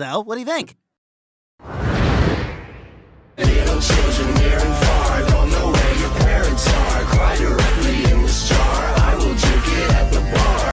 So, what do you think?